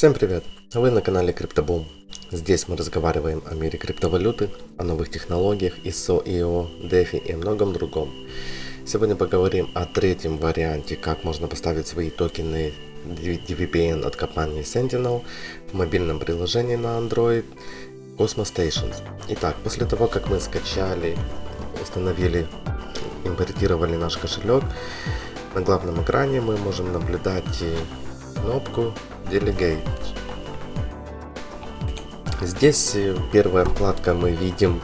Всем привет! Вы на канале CryptoBoom. Здесь мы разговариваем о мире криптовалюты, о новых технологиях, ISO, IO, DeFi и многом другом. Сегодня поговорим о третьем варианте, как можно поставить свои токены DVPN от компании Sentinel в мобильном приложении на Android Cosmos Stations. Итак, после того, как мы скачали, установили, импортировали наш кошелек, на главном экране мы можем наблюдать кнопку Delegate. Здесь э, первая вкладка мы видим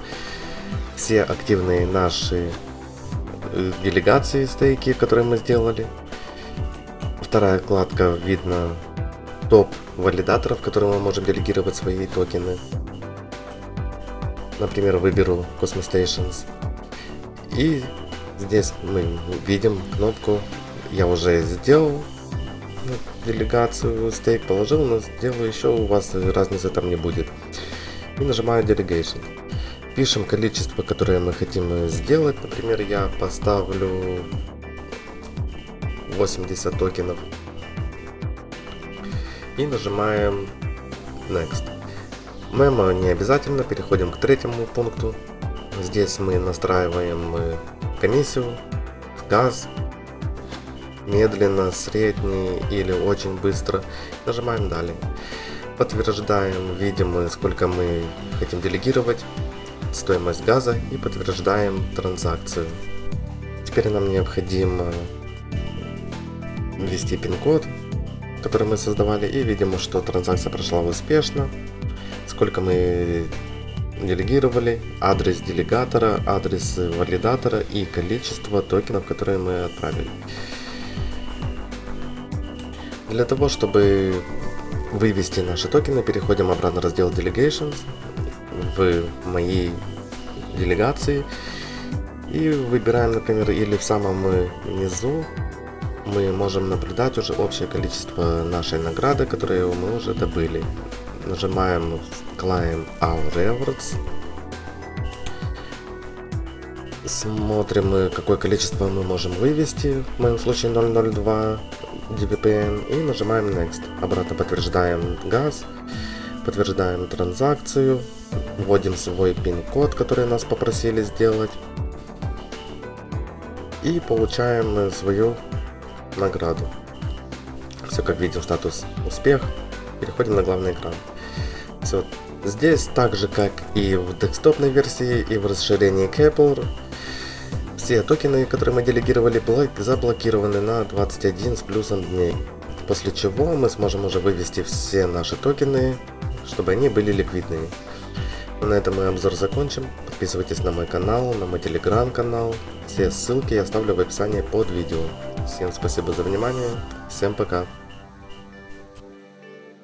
все активные наши э, делегации стейки, которые мы сделали. Вторая вкладка видно топ валидаторов, которые мы можем делегировать свои токены. Например, выберу Cosmos Stations. И здесь мы видим кнопку «Я уже сделал», делегацию стейк положил, но сделаю еще, у вас разницы там не будет. И нажимаю Delegation. Пишем количество, которое мы хотим сделать. Например, я поставлю 80 токенов. И нажимаем Next. Мемо не обязательно, переходим к третьему пункту. Здесь мы настраиваем комиссию, газ, медленно, средний или очень быстро. Нажимаем далее. Подтверждаем, видим сколько мы хотим делегировать, стоимость газа и подтверждаем транзакцию. Теперь нам необходимо ввести пин-код, который мы создавали и видим, что транзакция прошла успешно. Сколько мы делегировали, адрес делегатора, адрес валидатора и количество токенов, которые мы отправили. Для того, чтобы вывести наши токены, переходим обратно в раздел Delegations в моей делегации и выбираем, например, или в самом низу мы можем наблюдать уже общее количество нашей награды, которую мы уже добыли. Нажимаем Claim Our Rewards. Смотрим, какое количество мы можем вывести, в моем случае 002 DVPN и нажимаем Next. Обратно подтверждаем газ, подтверждаем транзакцию, вводим свой пин-код, который нас попросили сделать и получаем свою награду. Все как видим, статус успех. Переходим на главный экран. Все. Здесь так же как и в десктопной версии и в расширении Kepler все токены, которые мы делегировали, заблокированы на 21 с плюсом дней. После чего мы сможем уже вывести все наши токены, чтобы они были ликвидными. На этом мы обзор закончим. Подписывайтесь на мой канал, на мой телеграм-канал. Все ссылки я оставлю в описании под видео. Всем спасибо за внимание. Всем пока.